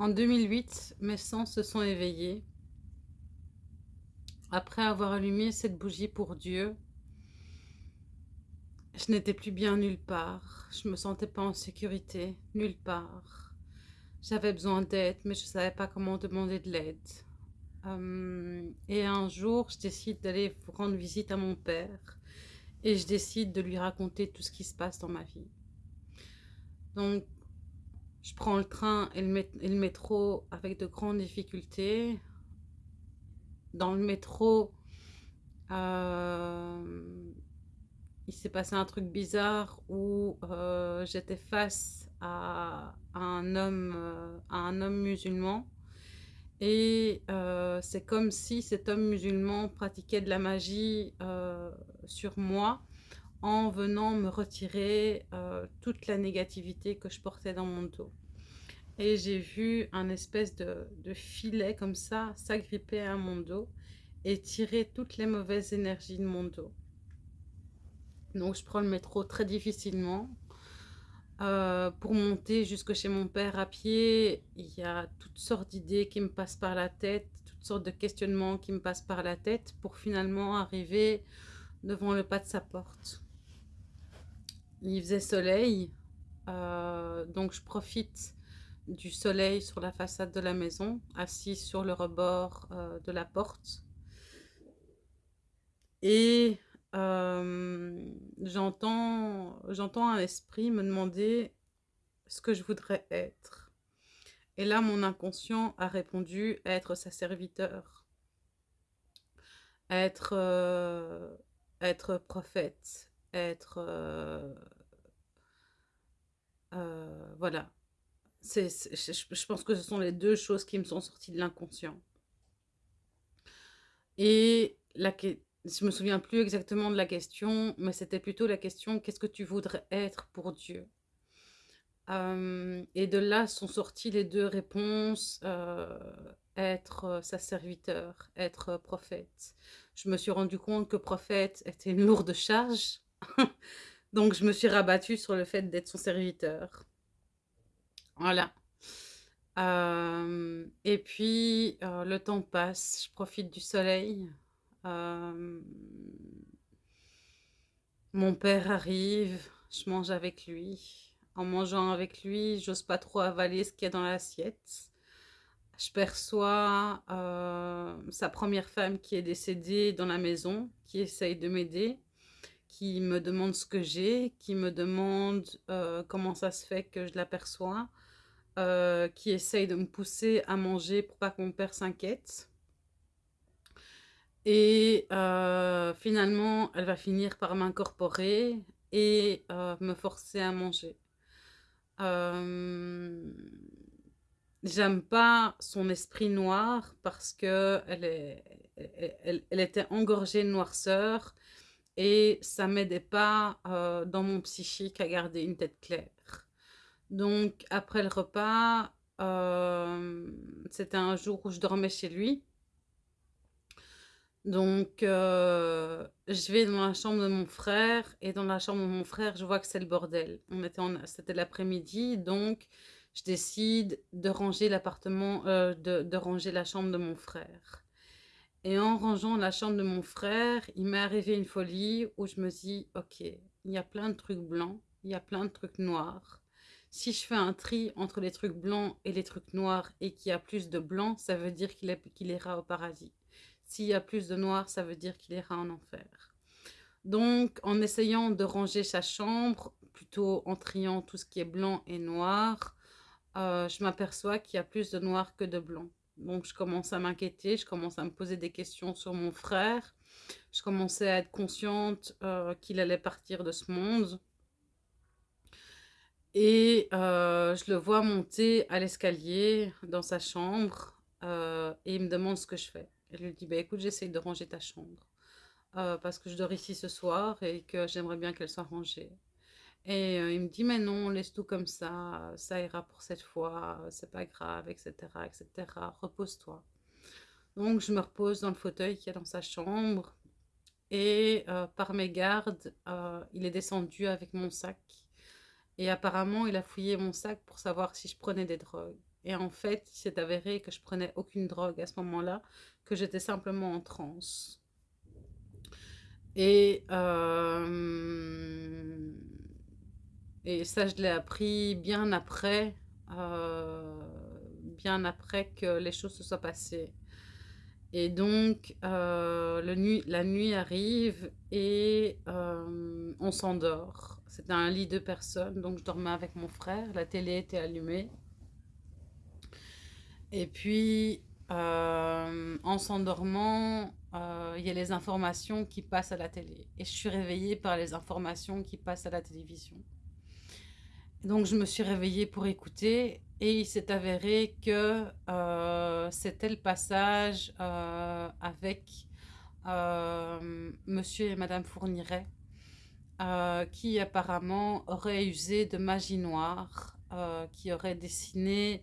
En 2008, mes sens se sont éveillés. Après avoir allumé cette bougie pour Dieu, je n'étais plus bien nulle part. Je me sentais pas en sécurité, nulle part. J'avais besoin d'aide, mais je ne savais pas comment demander de l'aide. Euh, et un jour, je décide d'aller rendre visite à mon père et je décide de lui raconter tout ce qui se passe dans ma vie. Donc, je prends le train et le, métro avec de grandes difficultés. Dans le métro, euh, il s'est passé un truc bizarre où euh, j'étais face à, un homme, euh, à un homme musulman. Et c'est comme si cet homme musulman pratiquait de la magie sur moi en venant me retirer euh, toute la négativité que je portais dans mon dos. Et j'ai vu un espèce de, filet comme ça s'agripper à mon dos et tirer toutes les mauvaises énergies de mon dos. Donc je prends le métro très difficilement. Euh, pour monter jusque chez mon père à pied, il y a toutes sortes d'idées qui me passent par la tête, toutes sortes de questionnements qui me passent par la tête pour finalement arriver devant le pas de sa porte il faisait soleil, euh, donc je profite du soleil sur la façade de la maison, assis sur le rebord euh, de la porte. Et euh, j'entends un esprit me demander ce que je voudrais être. Et là, mon inconscient a répondu être sa serviteur, être, être prophète, être... Euh, euh, voilà. c'est je, pense que ce sont les deux choses qui me sont sorties de l'inconscient. Et la, je me souviens plus exactement de la question, mais c'était plutôt la question « Qu'est-ce que tu voudrais être pour Dieu? Euh, Et de là sont sorties les deux réponses être sa serviteur, être prophète. Je me suis rendu compte que prophète était une lourde charge Donc, je me suis rabattue sur le fait d'être son serviteur. Voilà. Euh, et puis, euh, le temps passe, je profite du soleil. Euh, mon père arrive, je mange avec lui. En mangeant avec lui, j'ose pas trop avaler ce qu'il y a dans l'assiette. Je perçois sa première femme qui est décédée dans la maison, qui essaye de m'aider qui me demande ce que j'ai, qui me demande euh, comment ça se fait que je l'aperçois, euh, qui essaye de me pousser à manger pour pas que mon père s'inquiète. Et euh, finalement, elle va finir par m'incorporer et me forcer à manger. J'aime pas son esprit noir parce que elle, était engorgée de noirceur et ça m'aidait pas euh, dans mon psychique à garder une tête claire. Donc après le repas, euh, c'était un jour où je dormais chez lui. Donc euh, je vais dans la chambre de mon frère et dans la chambre de mon frère, je vois que c'est le bordel. On était c'était l'après-midi, donc je décide de ranger l'appartement, de, de ranger la chambre de mon frère. Et en rangeant la chambre de mon frère, il m'est arrivé une folie où je me dis, ok, il y a plein de trucs blancs, il y a plein de trucs noirs. Si je fais un tri entre les trucs blancs et les trucs noirs et qu'il y a plus de blanc, ça veut dire qu'il ira au paradis. S'il y a plus de noir, ça veut dire qu'il ira en enfer. Donc, en essayant de ranger sa chambre, plutôt en triant tout ce qui est blanc et noir, euh, je m'aperçois qu'il y a plus de noir que de blanc. Donc, je commence à m'inquiéter, je commence à me poser des questions sur mon frère. Je commençais à être consciente euh, qu'il allait partir de ce monde. Et euh, je le vois monter à l'escalier dans sa chambre euh, et il me demande ce que je fais. Et je lui dis, bah, écoute, j'essaye de ranger ta chambre parce que je dors ici ce soir et que j'aimerais bien qu'elle soit rangée. Et euh, il me dit, mais non, laisse tout comme ça, ça ira pour cette fois, c'est pas grave, etc., etc., repose-toi. Donc, je me repose dans le fauteuil qui est dans sa chambre. Et euh, par mes gardes, euh, il est descendu avec mon sac. Et apparemment, il a fouillé mon sac pour savoir si je prenais des drogues. Et en fait, il s'est avéré que je prenais aucune drogue à ce moment-là, que j'étais simplement en transe. Et, et ça, je l'ai appris bien après, euh, bien après que les choses se soient passées. Et donc, euh, la nuit arrive et on s'endort. C'était un lit de personnes, donc je dormais avec mon frère. La télé était allumée. Et puis, en s'endormant, il y a les informations qui passent à la télé. Et je suis réveillée par les informations qui passent à la télévision. Donc, je me suis réveillée pour écouter et il s'est avéré que c'était le passage avec monsieur et madame Fourniret qui apparemment auraient usé de magie noire, qui auraient dessiné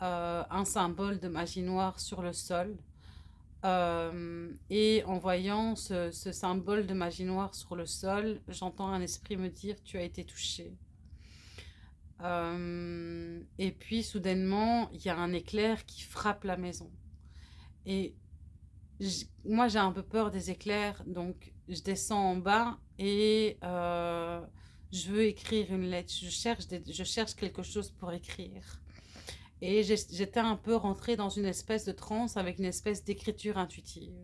un symbole de magie noire sur le sol. et en voyant ce, symbole de magie noire sur le sol, j'entends un esprit me dire « tu as été touché ». Et puis soudainement, il y a un éclair qui frappe la maison. Et moi, j'ai un peu peur des éclairs, donc je descends en bas et je veux écrire une lettre. Je cherche, je cherche quelque chose pour écrire. Et j'étais un peu rentrée dans une espèce de transe avec une espèce d'écriture intuitive.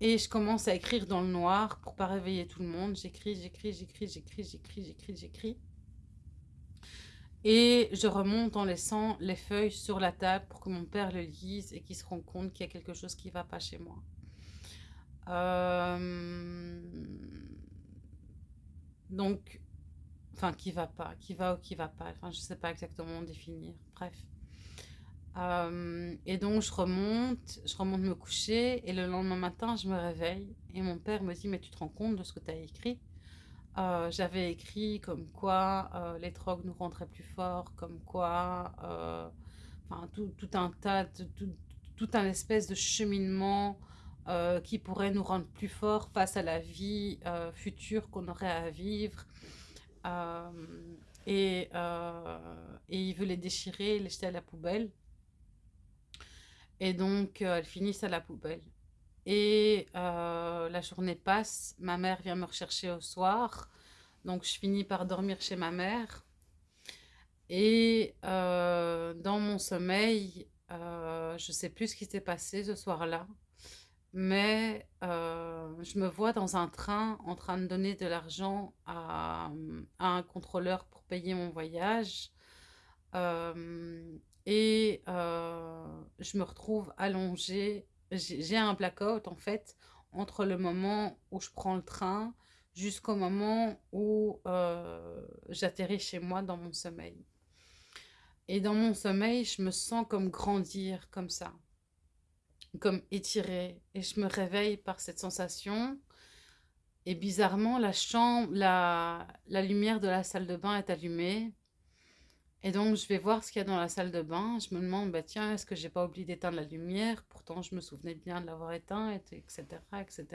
Et je commence à écrire dans le noir pour pas réveiller tout le monde. J'écris, j'écris, j'écris, j'écris, j'écris, j'écris, j'écris. Et je remonte en laissant les feuilles sur la table pour que mon père le lise et qu'il se rende compte qu'il y a quelque chose qui ne va pas chez moi. Euh, donc, Enfin, qui va pas, qui va ou qui va pas. Enfin, je sais pas exactement définir. Bref. Euh, et donc, je remonte, je remonte me coucher et le lendemain matin, je me réveille et mon père me dit, mais tu te rends compte de ce que tu as écrit? Euh, J'avais écrit comme quoi euh, les drogues nous rendraient plus forts, comme quoi, enfin, tout, tout, un tas, de, tout, tout, un espèce de cheminement qui pourrait nous rendre plus forts face à la vie future qu'on aurait à vivre. Euh, et, euh, et, il veut les déchirer, les jeter à la poubelle. Et donc, euh, elles finissent à la poubelle. Et la journée passe, ma mère vient me rechercher au soir. Donc, je finis par dormir chez ma mère. Et dans mon sommeil, je ne sais plus ce qui s'est passé ce soir-là mais euh, je me vois dans un train en train de donner de l'argent à, un contrôleur pour payer mon voyage. Euh, et euh, je me retrouve allongée. J'ai un blackout en fait entre le moment où je prends le train jusqu'au moment où j'atterris chez moi dans mon sommeil. Et dans mon sommeil, je me sens comme grandir comme ça comme étirée. Et je me réveille par cette sensation. Et bizarrement, la chambre, la lumière de la salle de bain est allumée. Et donc, je vais voir ce qu'il y a dans la salle de bain. Je me demande, bah, tiens, est-ce que j'ai pas oublié d'éteindre la lumière? Pourtant, je me souvenais bien de l'avoir éteint, etc., etc.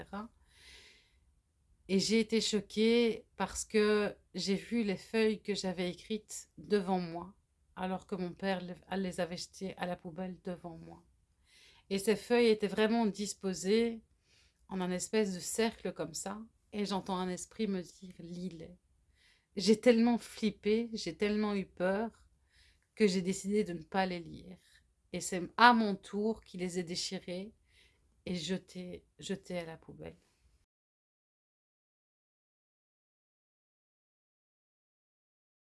Et j'ai été choquée parce que j'ai vu les feuilles que j'avais écrites devant moi, alors que mon père les avait jetées à la poubelle devant moi. Et ces feuilles étaient vraiment disposées en un espèce de cercle comme ça. Et j'entends un esprit me dire « lis-les ». J'ai tellement flippé, j'ai tellement eu peur que j'ai décidé de ne pas les lire. Et c'est à mon tour qui les ai déchirés et jetés, jetés à la poubelle.